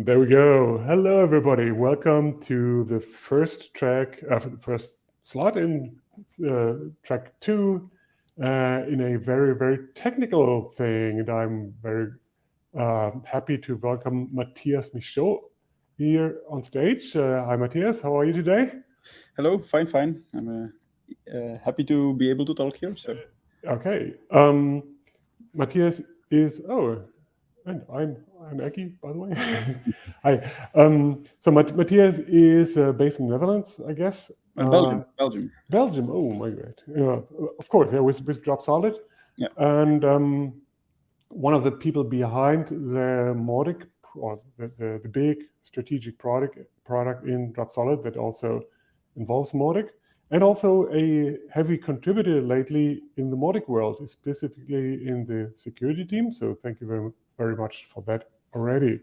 There we go. Hello, everybody. Welcome to the first track, uh, first slot in uh, track two uh, in a very, very technical thing. And I'm very uh, happy to welcome Matthias Michaud here on stage. Uh, hi, Matthias. How are you today? Hello. Fine, fine. I'm uh, happy to be able to talk here. So. Okay. Um, Matthias is, oh, and I'm I'm Eki, by the way. Hi. Um, so Matthias is uh, based in Netherlands, I guess. Uh, Belgium. Belgium. Belgium. Oh my god. Yeah, of course. Yeah, with with Dropsolid. Yeah. And um, one of the people behind the Mautic or the, the, the big strategic product product in Dropsolid that also involves Mautic, and also a heavy contributor lately in the Mautic world, specifically in the security team. So thank you very, very much for that already.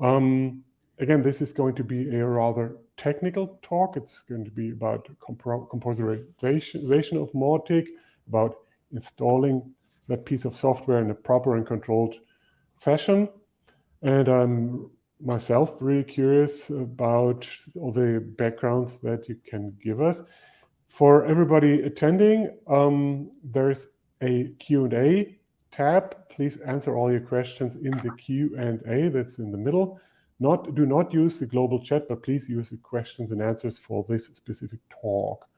Um, again, this is going to be a rather technical talk. It's going to be about composerization of Mautic, about installing that piece of software in a proper and controlled fashion. And I'm myself really curious about all the backgrounds that you can give us. For everybody attending, um, there's a Q&A tab please answer all your questions in the Q&A that's in the middle. Not, do not use the global chat, but please use the questions and answers for this specific talk.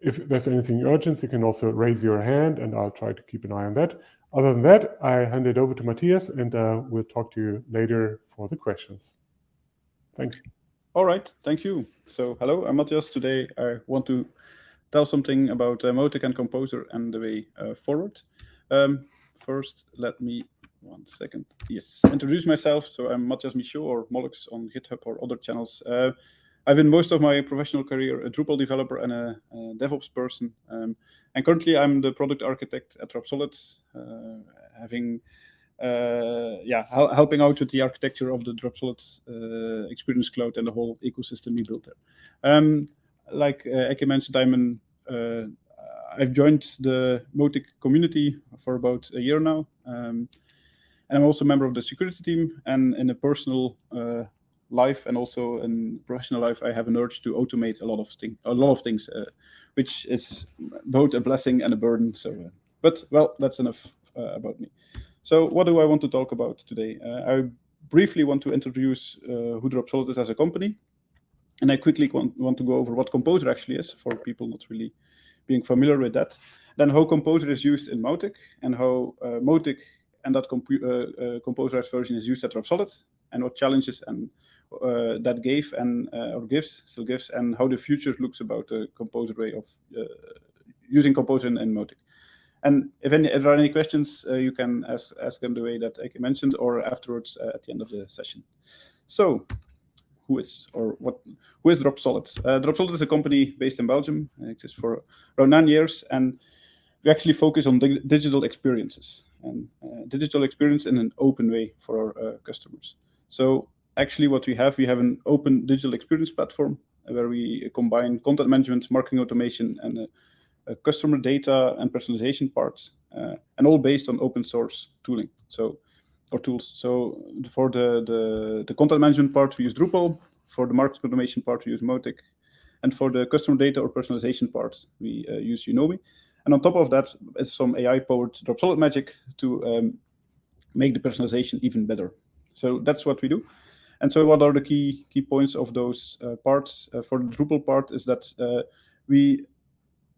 If there's anything urgent, you can also raise your hand and I'll try to keep an eye on that. Other than that, I hand it over to Matthias and uh, we'll talk to you later for the questions. Thanks. All right, thank you. So hello, I'm Matthias. Today I want to tell something about uh, Mautic and Composer and the way uh, forward. Um, first, let me, one second, yes, introduce myself. So I'm Matthias Michaud or Mollux on GitHub or other channels. Uh, I've been most of my professional career a Drupal developer and a, a DevOps person. Um, and currently I'm the product architect at Dropsolid, uh, having uh, yeah, hel helping out with the architecture of the Dropsolid uh, Experience Cloud and the whole ecosystem we built there. Um, like uh, Eke mentioned, I'm an uh, I've joined the Mautic community for about a year now. Um, and I'm also a member of the security team. And in a personal uh, life and also in professional life, I have an urge to automate a lot of things, a lot of things, uh, which is both a blessing and a burden. So, uh, but well, that's enough uh, about me. So, what do I want to talk about today? Uh, I briefly want to introduce uh, who Dropsolid is as a company, and I quickly want, want to go over what Composer actually is for people not really being familiar with that. Then how Composer is used in Mautic and how uh, and that uh, uh, composerized version is used at Dropsolid and what challenges and uh, that gave and uh, or gives still gives and how the future looks about the Composer way of uh, using Composer in, in. And if, any, if there are any questions, you can ask, ask them the way that I mentioned or afterwards at the end of the session. So who is or what who is Dropsolid? Uh, Dropsolid is a company based in Belgium. It exists for around nine years, and we actually focus on dig digital experiences and uh, digital experience in an open way for our uh, customers. So actually, what we have, we have an open digital experience platform where we combine content management, marketing automation, and uh, customer data and personalization parts, uh, and all based on open source tooling. So or tools. So for the, the, the content management part, we use Drupal. For the market automation part, we use Mautic. And for the customer data or personalization part, we uh, use Unomi. And on top of that is some AI-powered Dropsolid magic to um, make the personalization even better. So that's what we do. And so what are the key key points of those uh, parts? Uh, for the Drupal part is that uh, we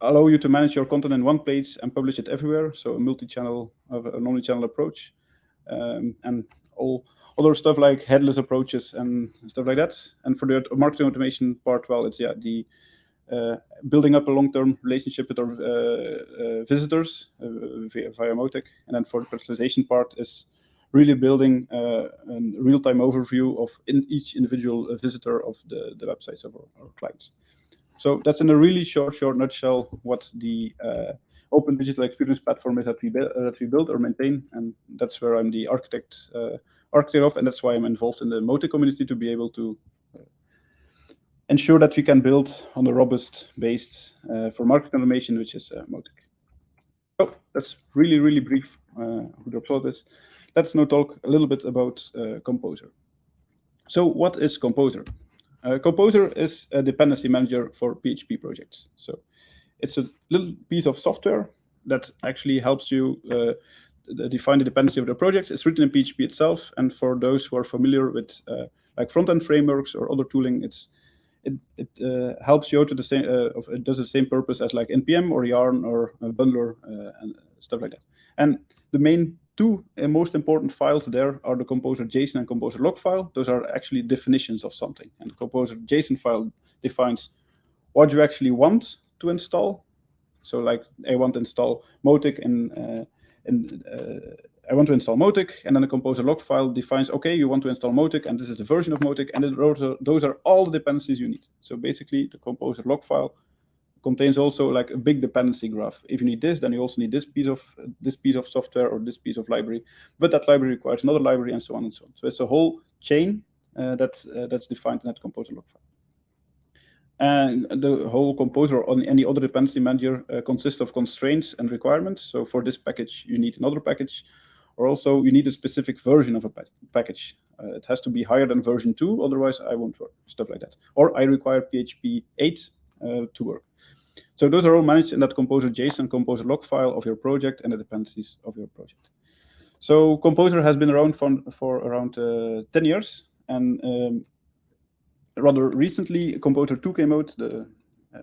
allow you to manage your content in one place and publish it everywhere. So a multi-channel, an omni-channel approach um, and all other stuff like headless approaches and stuff like that. And for the marketing automation part, well, it's yeah the uh, building up a long-term relationship with our uh, uh, visitors uh, via, via Mautic. And then for the personalization part is really building uh, a real-time overview of in each individual visitor of the, the websites of our, our, clients. So that's in a really short, short nutshell what the uh, open digital experience platform is that we build, uh, that we build or maintain, and that's where I'm the architect uh, architect of, and that's why I'm involved in the Mautic community to be able to uh, ensure that we can build on a robust base uh, for market automation, which is uh, Mautic. So that's really, really brief uh, who Dropsolid is. Let's now talk a little bit about uh, Composer. So what is Composer? Composer is a dependency manager for PHP projects. So it's a little piece of software that actually helps you uh, define the dependency of the project. It's written in PHP itself, and for those who are familiar with uh, like front-end frameworks or other tooling, it's it, it uh, helps you to the same uh, it does the same purpose as like npm or yarn or bundler uh, and stuff like that. And the main two most important files there are the composer JSON and composer lock file. Those are actually definitions of something. And the composer JSON file defines what you actually want to install. So like I want to install Mautic in, uh, uh, I want to install Mautic, and then the composer lock file defines, okay, you want to install Mautic, and this is the version of Mautic, and those are, those are all the dependencies you need. So basically, the composer lock file contains also like a big dependency graph. If you need this, then you also need this piece of this piece of software or this piece of library, but that library requires another library, and so on and so on. So it's a whole chain uh, that uh, that's defined in that composer lock file. And the whole composer on any other dependency manager uh, consists of constraints and requirements. So for this package, you need another package, or also you need a specific version of a pa package. Uh, it has to be higher than version 2, otherwise I won't work, stuff like that. Or I require PHP 8 uh, to work. So those are all managed in that Composer JSON Composer lock file of your project and the dependencies of your project. So Composer has been around for, for around uh, 10 years, and um, rather recently, Composer 2 came out, the uh,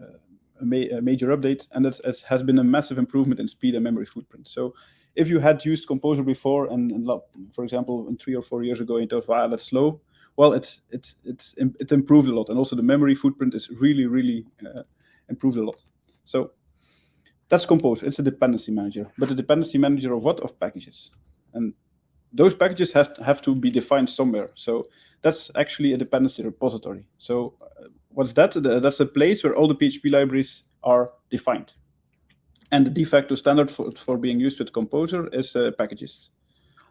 a, ma a, major update, and that has been a massive improvement in speed and memory footprint. So if you had used Composer before, and, and for example, three or four years ago, you thought, wow, that's slow. Well, it's it's it's it improved a lot, and also the memory footprint is really really uh, improved a lot. So that's Composer. It's a dependency manager, but a dependency manager of what? Of packages, and those packages has have to be defined somewhere. So that's actually a dependency repository. So uh, what's that? That's a place where all the PHP libraries are defined. And the de facto standard for, for being used with Composer is uh, Packagist.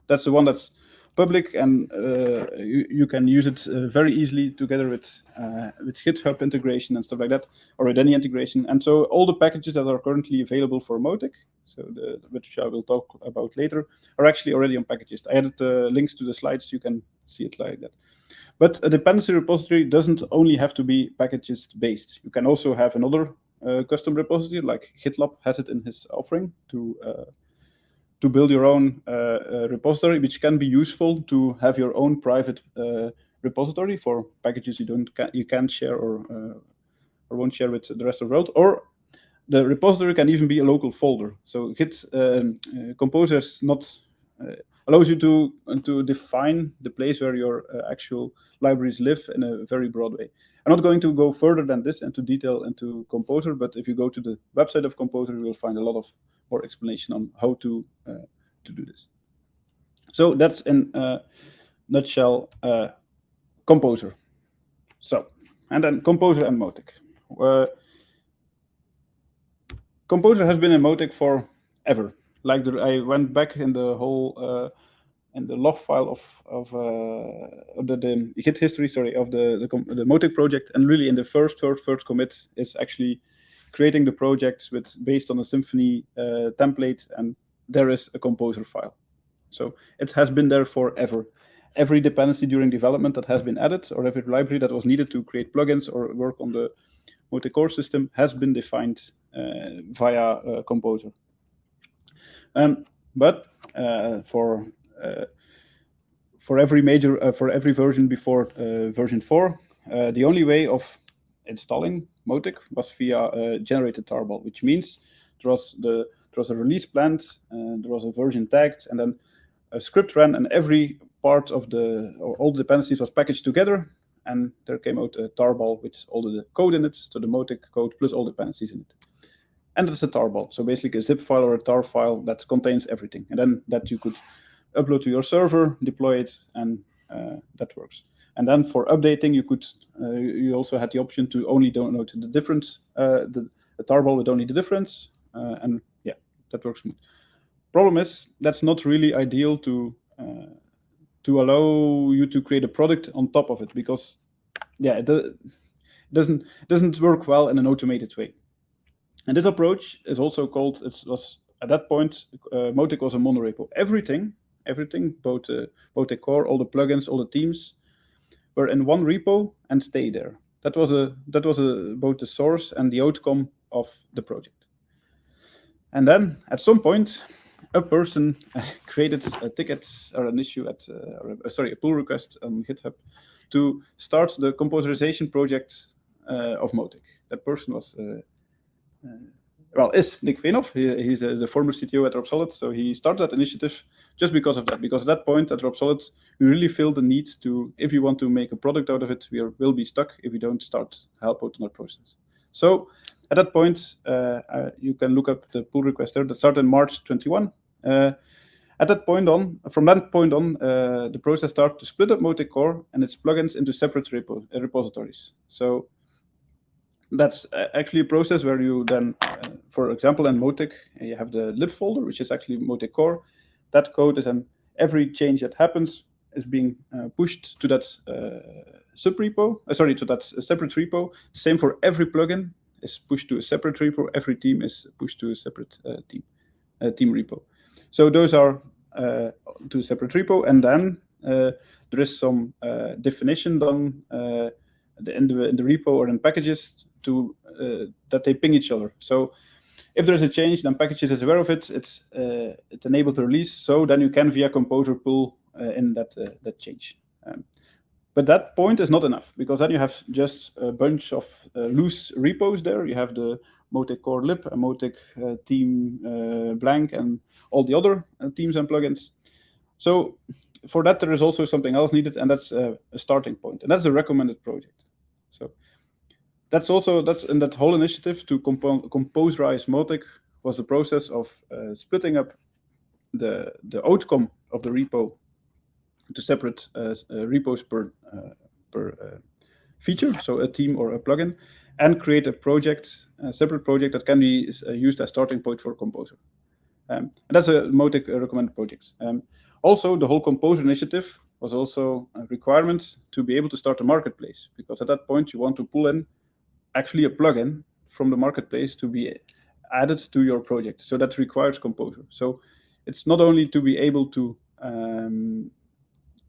That's the one that's public, and uh, you, you, can use it uh, very easily together with, uh, with GitHub integration and stuff like that, or with any integration. And so all the packages that are currently available for Mautic, so the, which I will talk about later, are actually already on Packagist. I added uh, links to the slides, you can see it like that. But a dependency repository doesn't only have to be Packagist based. You can also have another uh, custom repository, like GitLab has it in his offering to uh, to build your own uh, uh, repository, which can be useful to have your own private uh, repository for packages you don't you can't share or or won't share with the rest of the world, or the repository can even be a local folder. So Git um, Composer is not allows you to to define the place where your uh, actual libraries live in a very broad way. I'm not going to go further than this into detail into Composer, but if you go to the website of Composer, you will find a lot of more explanation on how to uh, to do this. So that's in a nutshell uh, Composer. So, and then Composer and Mautic. Uh, Composer has been in Mautic for ever like the, I went back in the whole uh, in the log file of of, uh, the, the Git history, sorry, of the the, the Mautic project, and really in the first first first commit is actually creating the project with based on a Symfony uh, template, and there is a composer file. So it has been there forever. Every dependency during development that has been added, or every library that was needed to create plugins or work on the Mautic core system has been defined uh, via uh, Composer. Um, but uh, for uh, for every major uh, for every version before version four, the only way of installing Mautic was via generated tarball, which means there was the there was a release planned, there was a version tagged, and then a script ran, and every part of the or all the dependencies was packaged together, and there came out a tarball with all the code in it, so the Mautic code plus all the dependencies in it and it's a tarball. So basically a zip file or a tar file that contains everything. And then that you could upload to your server, deploy it, and uh, that works. And then for updating, you could uh, you also had the option to only download the difference, uh, the, the tarball with only the difference, uh, and yeah, that works smooth. Problem is that's not really ideal to uh, to allow you to create a product on top of it because yeah, it doesn't doesn't work well in an automated way. And this approach is also called, it was at that point, uh, Mautic was a monorepo. Everything, everything, both uh, Mautic core, all the plugins, all the teams, were in one repo and stay there. That was a that was a, both the source and the outcome of the project. And then at some point, a person created a ticket or an issue at, uh, or sorry, a pull request on GitHub to start the composerization project uh, of Mautic. That person was, uh, uh well, is Nick Veenhof. He, he's uh, the former CTO at Dropsolid, so he started that initiative just because of that. Because at that point at Dropsolid, we really feel the need to, if we want to make a product out of it, we are, will be stuck if we don't start help out on that process. So at that point, uh, uh, you can look up the pull request there that started in March 21. Uh, at that point on, from that point on, the process started to split up Mautic Core and its plugins into separate repo repositories. So that's actually a process where you then, uh, for example, in Mautic, you have the lib folder, which is actually Mautic core. That code is, and every change that happens is being uh, pushed to that uh, subrepo, sorry, to that separate repo. Same for every plugin is pushed to a separate repo. Every team is pushed to a separate uh, team uh, team repo. So those are uh, to a separate repo, and then there is some definition done in the, in the repo or in Packagist to that they ping each other. So if there is a change, then Packagist is aware of it. It's uh, it's enabled to release. So then you can via composer pull uh, in that uh, that change. Um, but that point is not enough because then you have just a bunch of uh, loose repos there. You have the Mautic core lib, a Mautic uh, team uh, blank, and all the other uh, teams and plugins. So for that, there is also something else needed, and that's a starting point, and that's a recommended project. So that's also that's in that whole initiative to compo composerize Mautic was the process of uh, splitting up the the outcome of the repo to separate uh, uh, repos per uh, per feature, so a team or a plugin, and create a project, a separate project that can be used as starting point for Composer. Um, and that's a Mautic recommended project. Um, also, the whole Composer initiative was also a requirement to be able to start a marketplace, because at that point you want to pull in actually a plugin from the marketplace to be added to your project. So that requires Composer. So it's not only to be able to um,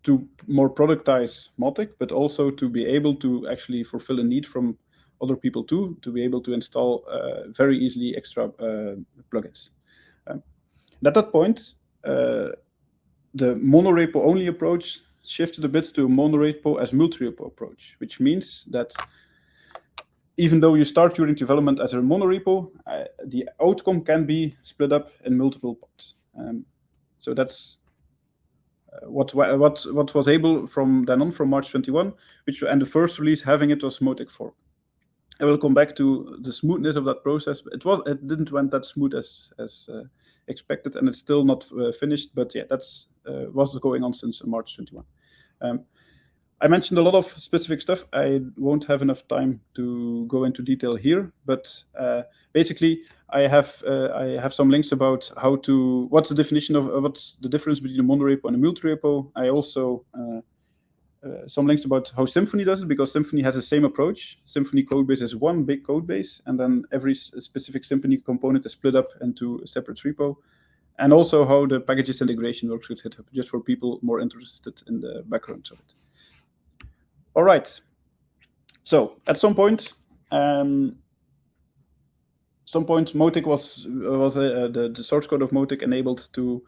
to more productize Mautic, but also to be able to actually fulfill a need from other people too, to be able to install uh, very easily extra uh, plugins. Um, at that point, uh, the monorepo only approach shifted a bit to a monorepo as multi-repo approach, which means that even though you start during development as a monorepo, uh, the outcome can be split up in multiple parts. Um, so that's what what what was able from then on from March 21, which and the first release having it was Mautic 4. I will come back to the smoothness of that process. It was it didn't went that smooth as as uh, expected, and it's still not uh, finished. But yeah, that's uh, was going on since March 21. Um, I mentioned a lot of specific stuff. I won't have enough time to go into detail here, but uh, basically, I have uh, I have some links about how to what's the definition of uh, what's the difference between a monorepo and a multi-repo. I also uh, some links about how Symfony does it because Symfony has the same approach. Symfony codebase is one big codebase, and then every specific Symfony component is split up into a separate repo. And also how the Packagist integration works with GitHub, just for people more interested in the background of it. All right. So at some point, um, some point, Mautic was was uh, the the source code of Mautic enabled to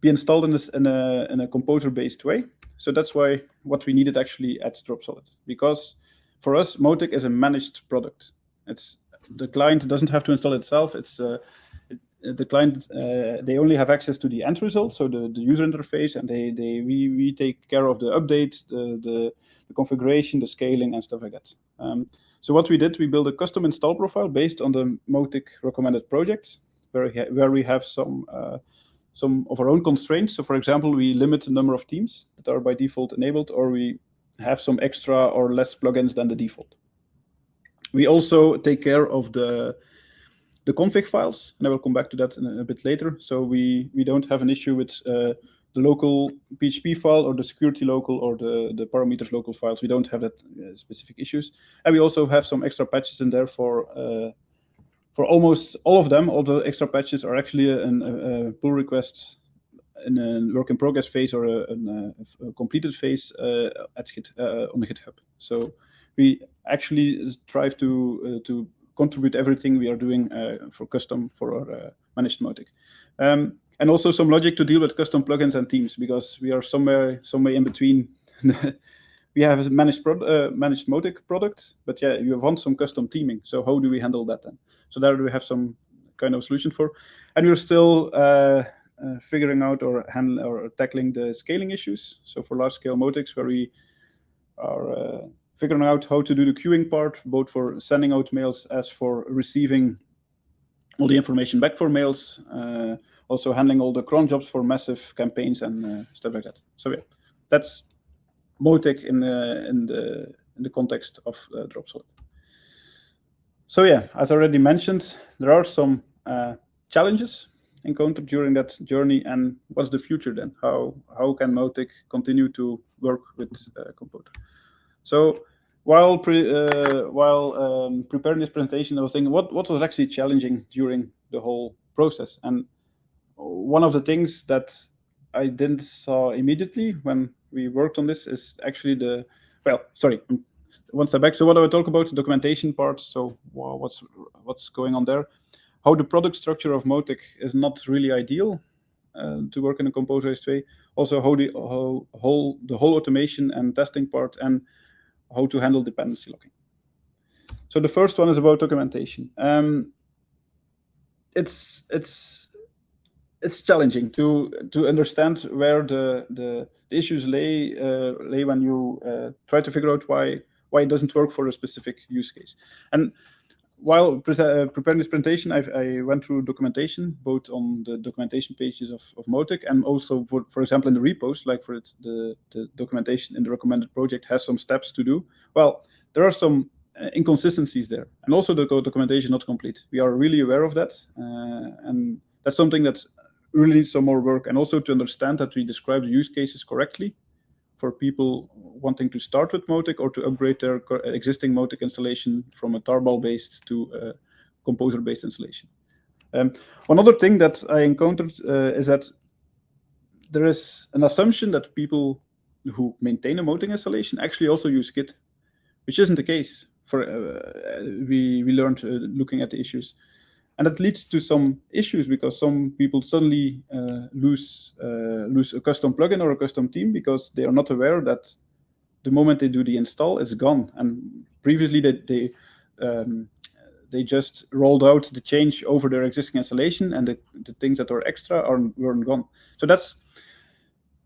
be installed in this in a in a composer-based way. So that's why what we needed actually at Dropsolid, because for us, Mautic is a managed product. It's the client doesn't have to install itself. It's uh, the client uh, they only have access to the end result, so the, the user interface, and they they we, we take care of the updates, the, the, the configuration, the scaling, and stuff like that. Um, so what we did, we built a custom install profile based on the Mautic recommended projects, where we, where we have some uh, some of our own constraints. So for example, we limit the number of teams that are by default enabled, or we have some extra or less plugins than the default. We also take care of the the config files, and I will come back to that in a, a bit later. So we, we don't have an issue with uh, the local PHP file or the security local or the, the parameters local files. We don't have that uh, specific issues. And we also have some extra patches in there for uh, for almost all of them. All the extra patches are actually a, a, a pull request in a work in progress phase or a, a, completed phase uh, at Git, uh, on the GitHub. So we actually strive to uh, to contribute everything we are doing for custom for our managed Mautic. Um, and also some logic to deal with custom plugins and themes because we are somewhere somewhere in between. we have a managed uh, managed Mautic product, but yeah, you want some custom theming. So how do we handle that then? So there we have some kind of solution for, and we're still uh, uh, figuring out or handling or tackling the scaling issues. So for large scale Mautics, where we are uh, figuring out how to do the queuing part, both for sending out mails as for receiving all the information back for mails, uh, also handling all the cron jobs for massive campaigns and uh, stuff like that. So yeah, that's Mautic in the in the in the context of uh, Dropsolid. So yeah, as already mentioned, there are some uh, challenges encountered during that journey, and what's the future then? How how can Mautic continue to work with uh, Composer? So while pre, uh, while um, preparing this presentation, I was thinking what what was actually challenging during the whole process, and one of the things that I didn't saw immediately when we worked on this is actually the well, sorry, one step back. So what I talk about the documentation part. So what's what's going on there? How the product structure of Mautic is not really ideal uh, to work in a composerized way. Also, how the how whole the whole automation and testing part, and how to handle dependency locking. So the first one is about documentation. Um, it's it's it's challenging to to understand where the the, the issues lay uh, lay when you uh, try to figure out why why it doesn't work for a specific use case. And while pre uh, preparing this presentation, I've, i went through documentation, both on the documentation pages of, of Mautic and also, for, for example, in the repos, like for it, the, the documentation in the recommended project has some steps to do. Well, there are some uh, inconsistencies there. And also the documentation not complete. We are really aware of that. Uh, and that's something that really some more work. And also to understand that we describe the use cases correctly for people wanting to start with Mautic or to upgrade their existing Mautic installation from a tarball-based to a composer-based installation. Um, one other thing that I encountered uh, is that there is an assumption that people who maintain a Mautic installation actually also use Git, which isn't the case. For uh, we we learned uh, looking at the issues. And that leads to some issues because some people suddenly uh, lose uh, lose a custom plugin or a custom theme because they are not aware that the moment they do the install, it's gone. And previously they they, um, they just rolled out the change over their existing installation, and the, the things that are extra are weren't gone. So that's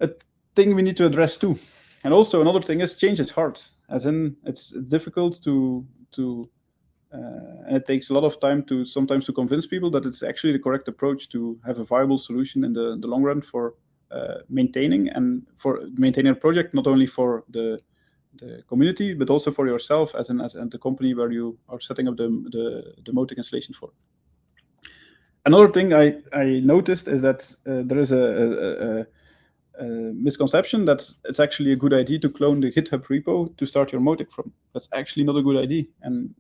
a thing we need to address too. And also another thing is change is hard, as in it's difficult to to and it takes a lot of time to sometimes to convince people that it's actually the correct approach to have a viable solution in the, the long run for uh, maintaining and for maintaining a project, not only for the the community, but also for yourself as an as and the company where you are setting up the the, the Mautic installation for. Another thing I, I noticed is that uh, there is a, a, a, misconception that it's actually a good idea to clone the GitHub repo to start your Mautic from. That's actually not a good idea. And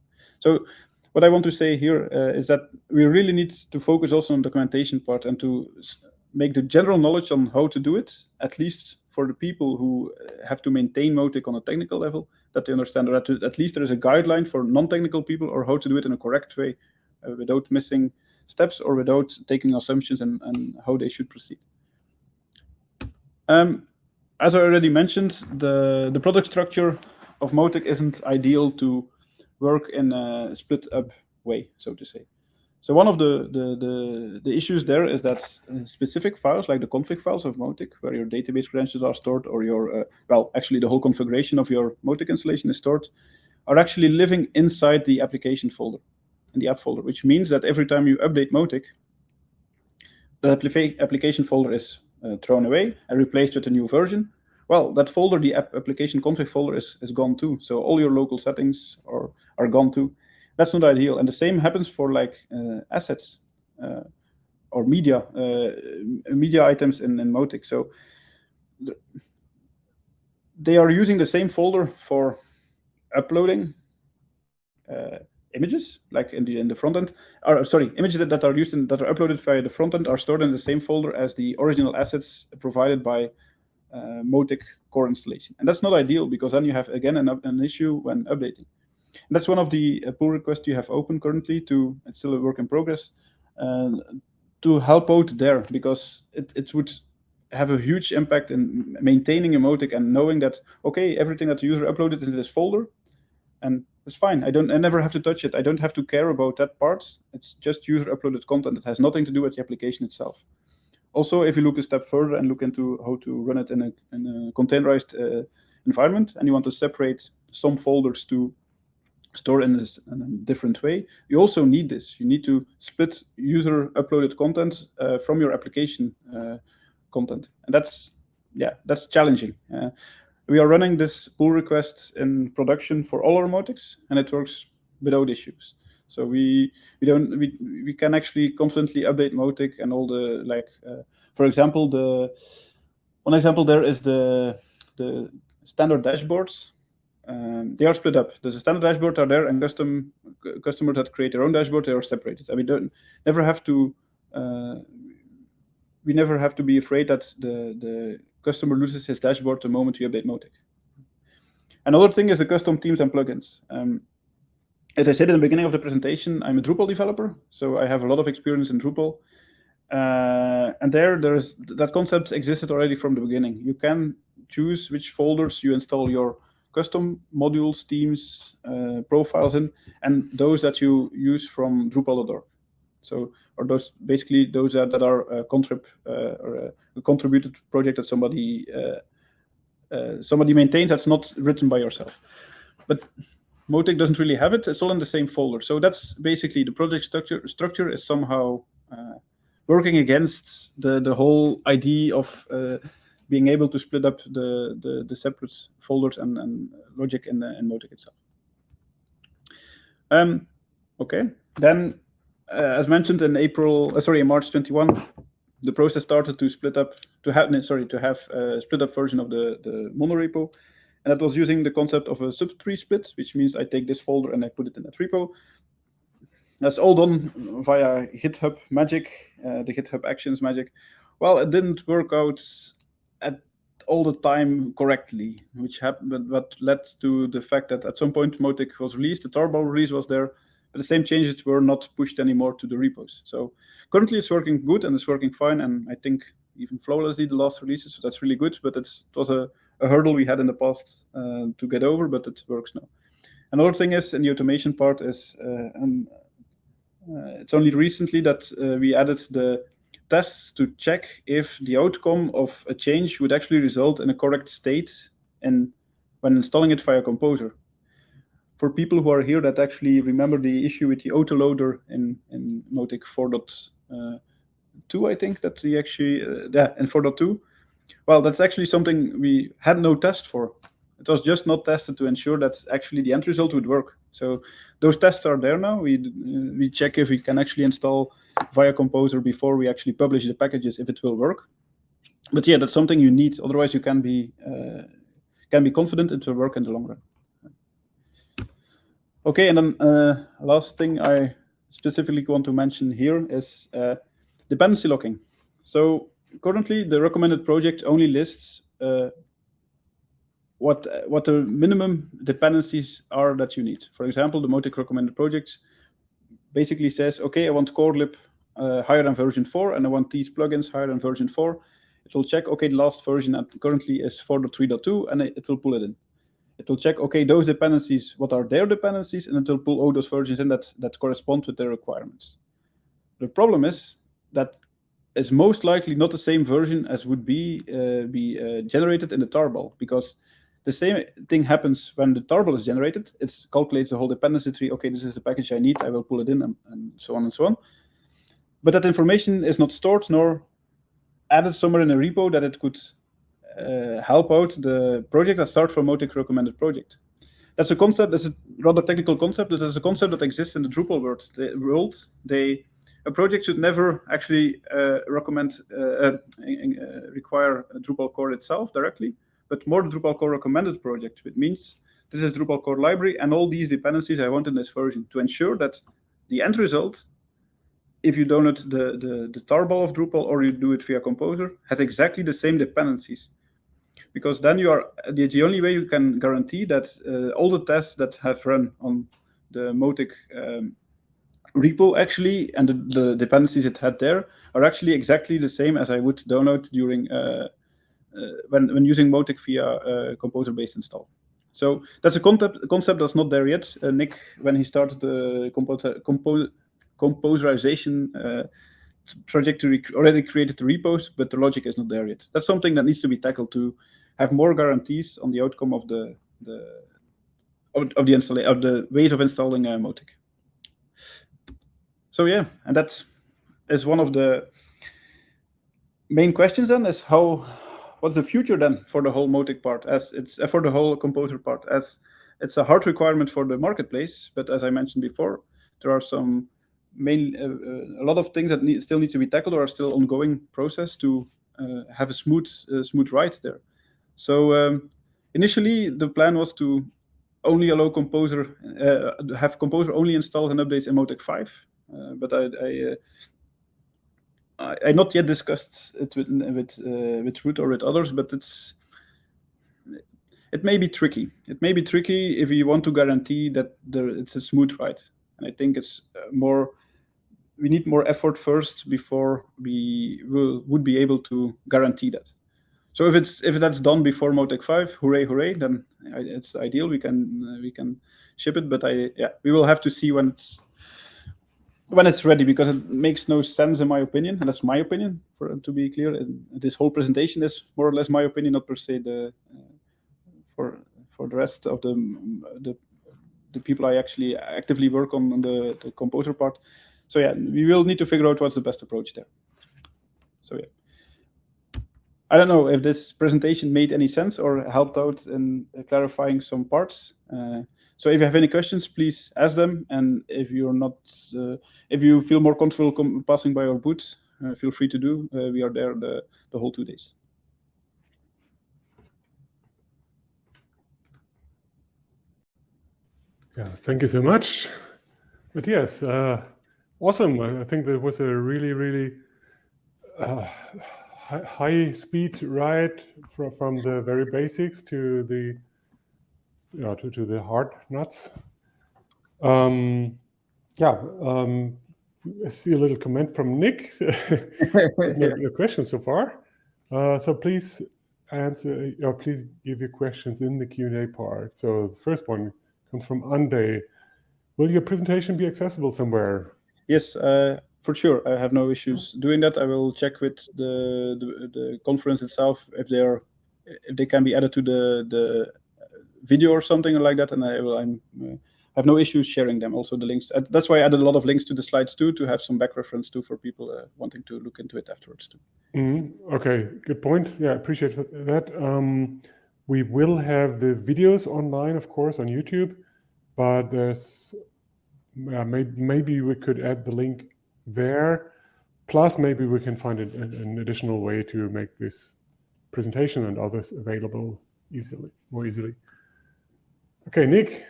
so what I want to say here uh, is that we really need to focus also on the documentation part and to make the general knowledge on how to do it, at least for the people who uh, have to maintain Mautic on a technical level, that they understand that at least there is a guideline for non-technical people or how to do it in a correct way uh, without missing steps or without taking assumptions and, and how they should proceed. Um, as I already mentioned, the, the product structure of Mautic isn't ideal to work in a split up way, so to say. So one of the, the, the, the, issues there is that uh, specific files, like the config files of Mautic, where your database credentials are stored, or your, uh, well, actually the whole configuration of your Mautic installation is stored, are actually living inside the application folder, in the app folder, which means that every time you update Mautic, the application folder is uh, thrown away and replaced with a new version, well, that folder, the app application config folder is, is gone too. So all your local settings are, are gone too. That's not ideal. And the same happens for like uh, assets uh, or media, uh, media items in, in Mautic. So they are using the same folder for uploading, uh, images, like in the in the front end, or sorry, images that, that are used in that are uploaded via the front end are stored in the same folder as the original assets provided by uh, Mautic core installation. And that's not ideal because then you have again an, an issue when updating. And that's one of the uh, pull requests you have open currently to it's still a work in progress uh, to help out there because it, it would have a huge impact in maintaining Mautic and knowing that okay everything that the user uploaded into this folder and it's fine. I don't. I never have to touch it. I don't have to care about that part. It's just user uploaded content. It has nothing to do with the application itself. Also, if you look a step further and look into how to run it in a, in a containerized uh, environment, and you want to separate some folders to store in, this, in a different way, you also need this. You need to split user uploaded content uh, from your application uh, content, and that's yeah, that's challenging. Uh, we are running this pull request in production for all our Mautics, and it works without issues. So we we don't we we can actually constantly update Mautic and all the like. Uh, for example, the one example there is the the standard dashboards. Um, they are split up. There's a standard dashboard are there, and custom customers that create their own dashboard they are separated. And we don't never have to. Uh, we never have to be afraid that the the customer loses his dashboard the moment you update Mautic. Another thing is the custom themes and plugins. Um, as I said in the beginning of the presentation, I'm a Drupal developer, so I have a lot of experience in Drupal. Uh, and there, there's that concept existed already from the beginning. You can choose which folders you install your custom modules, themes, uh, profiles in, and those that you use from Drupal.org. So, or those basically those that, that are uh, contrib uh, or a contributed project that somebody uh, uh, somebody maintains that's not written by yourself. But Mautic doesn't really have it. It's all in the same folder. So that's basically the project structure. Structure is somehow uh, working against the the whole idea of uh, being able to split up the the, the separate folders and, and logic in, the, in Mautic itself. Um, okay, then uh, as mentioned in April, uh, sorry, in March 21, the process started to split up, to have, sorry, to have a split up version of the, the monorepo. And that was using the concept of a subtree split, which means I take this folder and I put it in that repo. That's all done via GitHub magic, uh, the GitHub Actions magic. Well, it didn't work out at all the time correctly, which happened, but led to the fact that at some point Mautic was released, the Tarball release was there, but the same changes were not pushed anymore to the repos. So currently it's working good and it's working fine. And I think even flawlessly the last releases, so that's really good. But it was a, a, hurdle we had in the past uh, to get over, but it works now. Another thing is in the automation part is uh, um, uh, it's only recently that uh, we added the tests to check if the outcome of a change would actually result in a correct state and when installing it via Composer for people who are here that actually remember the issue with the autoloader in, in Mautic 4.2, I think, that the actually, uh, yeah, in 4.2. Well, that's actually something we had no test for. It was just not tested to ensure that actually the end result would work. So those tests are there now. We uh, we check if we can actually install via Composer before we actually publish the packages if it will work. But yeah, that's something you need. Otherwise, you can be uh, can be confident it will work in the long run. Okay, and then uh, last thing I specifically want to mention here is uh, dependency locking. So currently, the recommended project only lists uh, what what the minimum dependencies are that you need. For example, the Mautic recommended project basically says, okay, I want CoreLib uh, higher than version 4, and I want these plugins higher than version 4. It will check, okay, the last version currently is 4.3.2, and it will pull it in it will check, okay, those dependencies, what are their dependencies, and it will pull all those versions in that, that correspond with their requirements. The problem is that is most likely not the same version as would be uh, be uh, generated in the tarball, because the same thing happens when the tarball is generated. It calculates the whole dependency tree. Okay, this is the package I need. I will pull it in, and, and so on and so on. But that information is not stored nor added somewhere in a repo that it could uh, help out the project that start from Mautic recommended project. That's a concept, that's a rather technical concept, but it's a concept that exists in the Drupal world. The world they, a project should never actually uh, recommend, uh, uh, uh, require Drupal core itself directly, but more Drupal core recommended project, which means this is Drupal core library, and all these dependencies I want in this version to ensure that the end result, if you download the, the, the tarball of Drupal or you do it via Composer, has exactly the same dependencies. Because then you are the, only way you can guarantee that uh, all the tests that have run on the Mautic um, repo actually and the, the, dependencies it had there are actually exactly the same as I would download during uh, uh, when when using Mautic via uh, composer-based install. So that's a concept concept that's not there yet. Uh, Nick, when he started the composer, compo composerization trajectory, already created the repos, but the logic is not there yet. That's something that needs to be tackled to have more guarantees on the outcome of the the of, of the install of the ways of installing uh, Mautic. So yeah, and that is one of the main questions then is how what's the future then for the whole Mautic part as it's uh, for the whole composer part as it's a hard requirement for the marketplace but as i mentioned before there are some main uh, uh, a lot of things that need, still need to be tackled or are still ongoing process to uh, have a smooth uh, smooth ride there. So um, initially the plan was to only allow composer uh, have composer only installs and updates in Mautic 5 but i, I I, I not yet discussed it with with uh, with Ruud or with others, but it's it may be tricky. It may be tricky if you want to guarantee that there, it's a smooth ride. And I think it's uh, more we need more effort first before we will would be able to guarantee that. So if it's if that's done before Mautic 5, hooray, hooray, then it's ideal. We can uh, we can ship it, but I yeah we will have to see when it's when it's ready, because it makes no sense in my opinion, and that's my opinion. For to be clear, and this whole presentation is more or less my opinion, not per se the uh, for for the rest of the the the people I actually actively work on, on the, the composer part. So yeah, we will need to figure out what's the best approach there. So yeah. I don't know if this presentation made any sense or helped out in clarifying some parts. Uh, so if you have any questions, please ask them. And if you're not, uh, if you feel more comfortable passing by our booth, uh, feel free to do. Uh, we are there the, the whole two days. Yeah, thank you so much. But yes, uh, awesome. I think that was a really, really uh, high speed ride from, from the very basics to the yeah, to, to the hard nuts. Um, yeah, um, I see a little comment from Nick. no, no questions so far. Uh, so please answer, or please give your questions in the Q&A part. So the first one comes from Ande. Will your presentation be accessible somewhere? Yes, uh, for sure. I have no issues doing that. I will check with the, the, the conference itself if they are if they can be added to the the video or something like that, and I I'm, uh, have no issues sharing them. Also the links. That's why I added a lot of links to the slides too, to have some back reference too for people uh, wanting to look into it afterwards too. Mm -hmm. Okay, good point. Yeah, I appreciate that. Um, we will have the videos online, of course, on YouTube, but there's uh, maybe, maybe we could add the link there. Plus, maybe we can find an, an additional way to make this presentation and others available easily, more easily. Okay, Nick,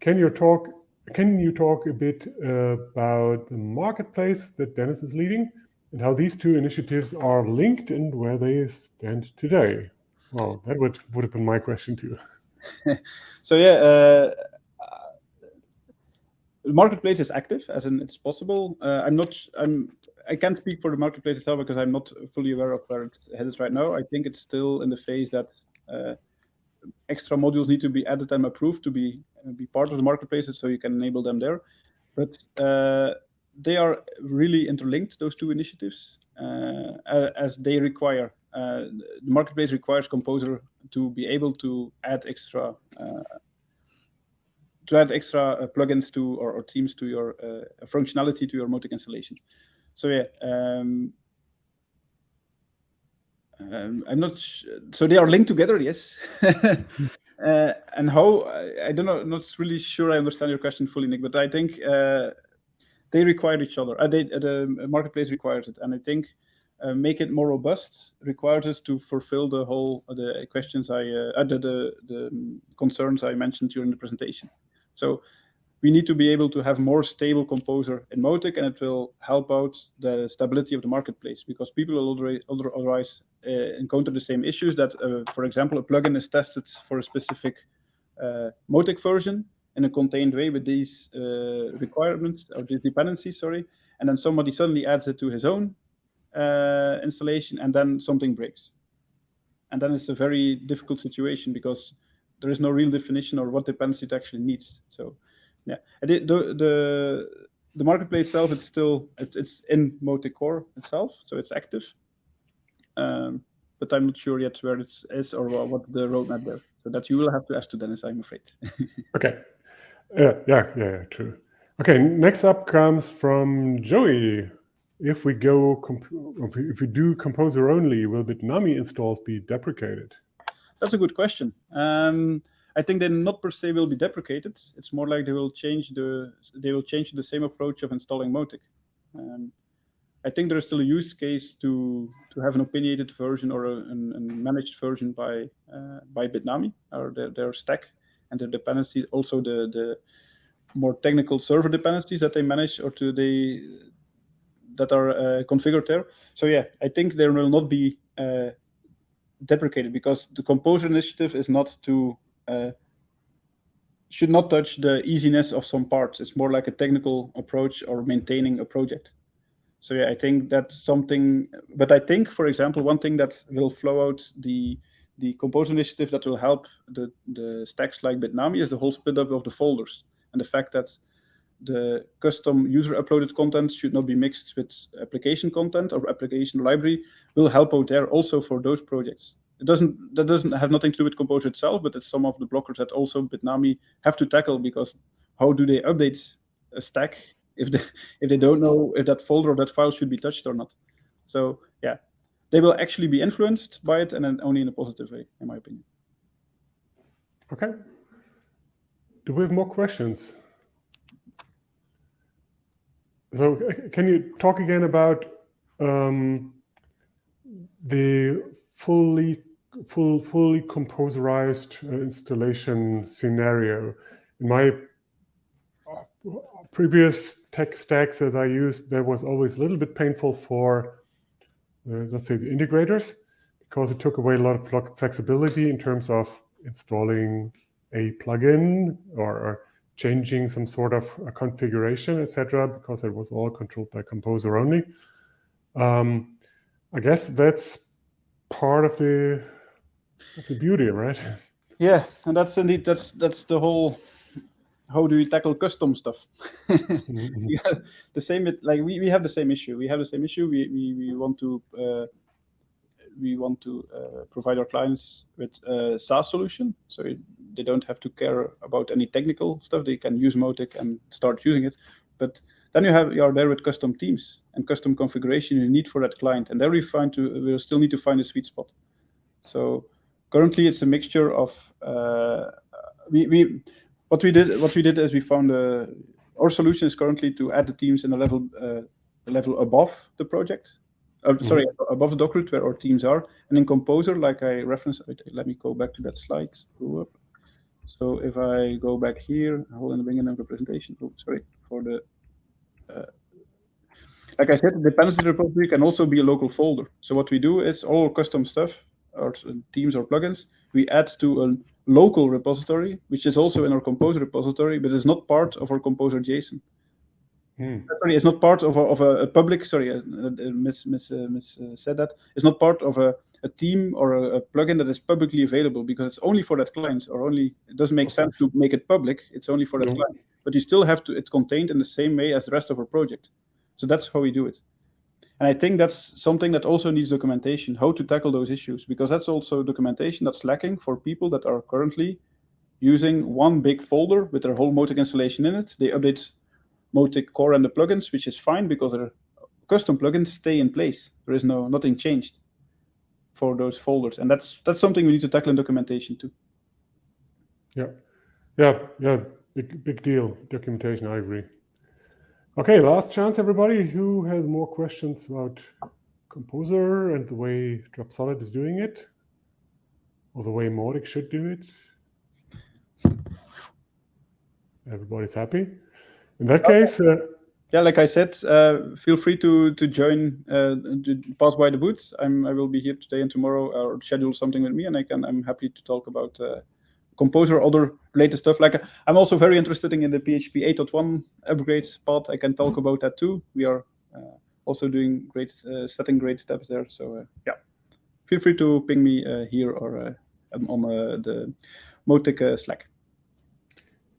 can you talk can you talk a bit uh, about the marketplace that Dennis is leading and how these two initiatives are linked and where they stand today? Well, that would, would have been my question too. so yeah, uh, the marketplace is active, as in it's possible. Uh, I'm not, I'm, I can't speak for the marketplace itself because I'm not fully aware of where it's headed right now. I think it's still in the phase that uh, extra modules need to be added and approved to be uh, be part of the marketplaces, so you can enable them there. But uh, they are really interlinked, those two initiatives, uh, as they require. Uh, the marketplace requires Composer to be able to add extra uh, to add extra uh, plugins to or, or, themes to your functionality to your Mautic installation. So yeah, um, um, I'm not. So they are linked together, yes. uh, and how? I, I, don't know. Not really sure. I understand your question fully, Nick. But I think uh, they require each other. Uh, they, uh, the marketplace requires it, and I think uh, make it more robust requires us to fulfill the whole the questions I uh, the, the, the concerns I mentioned during the presentation. So we need to be able to have more stable composer in Mautic, and it will help out the stability of the marketplace because people will otherwise uh, encounter the same issues that, uh, for example, a plugin is tested for a specific uh, Mautic version in a contained way with these uh, requirements or dependencies, sorry, and then somebody suddenly adds it to his own uh, installation, and then something breaks. And then it's a very difficult situation because there is no real definition or what dependency it actually needs. So yeah, the, the the marketplace itself, it's still it's it's in Mautic Core itself, so it's active. Um, but I'm not sure yet where it is or what the roadmap there. So that you will have to ask to Dennis, I'm afraid. okay. Yeah, yeah, yeah, true. Okay, next up comes from Joey. If we go, if we do Composer only, will Bitnami installs be deprecated? That's a good question. Um, I think they not per se will be deprecated. It's more like they will change the they will change the same approach of installing Mautic. Um, I think there is still a use case to to have an opinionated version or a, a managed version by uh, by Bitnami or their, their stack and their dependencies, also the the more technical server dependencies that they manage or to they that are uh, configured there. So yeah, I think there will not be uh, deprecated because the Composer initiative is not to uh, should not touch the easiness of some parts. It's more like a technical approach or maintaining a project. So yeah, I think that's something. But I think, for example, one thing that will flow out the the Composer initiative that will help the the stacks like Bitnami is the whole split up of the folders and the fact that the custom user uploaded content should not be mixed with application content or application library will help out there also for those projects. It doesn't that doesn't have nothing to do with Composer itself, but it's some of the blockers that also Bitnami have to tackle because how do they update a stack if they if they don't know if that folder or that file should be touched or not? So yeah, they will actually be influenced by it and then only in a positive way, in my opinion. Okay. Do we have more questions? So can you talk again about um, the fully full, fully composerized uh, installation scenario. In my uh, previous tech stacks that I used, there was always a little bit painful for, uh, let's say, the integrators, because it took away a lot of flexibility in terms of installing a plugin or, changing some sort of a configuration, etc., because it was all controlled by Composer only. Um, I guess that's part of the of the beauty, right? Yeah, and that's indeed that's that's the whole. How do we tackle custom stuff? yeah, the same. Like we, we have the same issue. We have the same issue. We we, we want to uh, we want to uh, provide our clients with a SaaS solution, so it, they don't have to care about any technical stuff. They can use Mautic and start using it. But then you have you are there with custom teams and custom configuration you need for that client, and there we find to we'll still need to find a sweet spot. So currently it's a mixture of uh, we, we what we did what we did is we found a, our solution is currently to add the teams in a level uh, level above the project uh, mm -hmm. sorry above the docker where our teams are and in composer like i referenced let me go back to that slide so if i go back here hold on bring in the presentation oh sorry for the uh, like I said, the dependency repository can also be a local folder. So what we do is all custom stuff or teams or plugins, we add to a local repository, which is also in our Composer repository, but is not part of our Composer JSON. Hmm. Sorry, it's not part of a, of a, public. Sorry, uh, uh, Miss Miss uh, Miss uh, said that it's not part of a, a team or a, a, plugin that is publicly available because it's only for that client, or only it doesn't make okay. sense to make it public. It's only for that yeah. client, but you still have to. It's contained in the same way as the rest of our project. So that's how we do it. And I think that's something that also needs documentation, how to tackle those issues, because that's also documentation that's lacking for people that are currently using one big folder with their whole Mautic installation in it. They update Mautic core and the plugins, which is fine because their custom plugins stay in place. There is no nothing changed for those folders. And that's that's something we need to tackle in documentation too. Yeah. Yeah, yeah. Big big deal. Documentation, I agree. Okay, last chance, everybody. Who has more questions about Composer and the way Dropsolid is doing it, or the way Mautic should do it. Everybody's happy. In that Okay. case, uh, yeah, like I said, uh, feel free to to join, uh, to pass by the booth. I'm I will be here today and tomorrow, or schedule something with me, and I can I'm happy to talk about uh, Composer, other related stuff. Like I'm also very interested in the PHP 8.1 upgrades part. I can talk about that too. We are uh, also doing great, uh, setting great steps there. So uh, yeah, feel free to ping me uh, here or uh, on uh, the Mautic uh, Slack.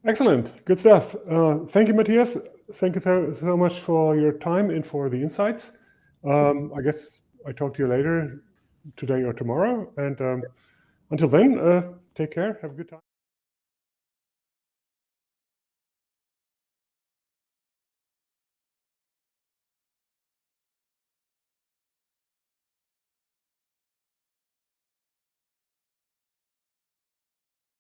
Excellent. Good stuff. Uh, thank you, Matthias. Thank you so, so much for your time and for the insights. Um, I guess I talk to you later today or tomorrow. And um, until then, uh, take care. Have a good time.